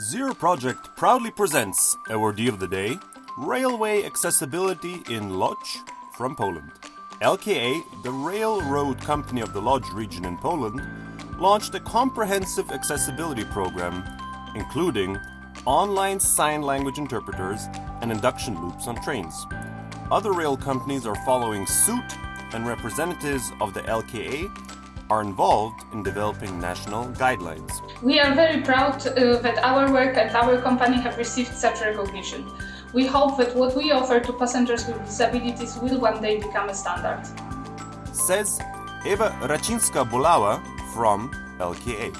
Zero Project proudly presents Awardee of the Day Railway Accessibility in Lodz from Poland. LKA, the railroad company of the Lodz region in Poland, launched a comprehensive accessibility program including online sign language interpreters and induction loops on trains. Other rail companies are following suit, and representatives of the LKA are involved in developing national guidelines. We are very proud uh, that our work and our company have received such recognition. We hope that what we offer to passengers with disabilities will one day become a standard. Says Eva Racinska Bulawa from LKA.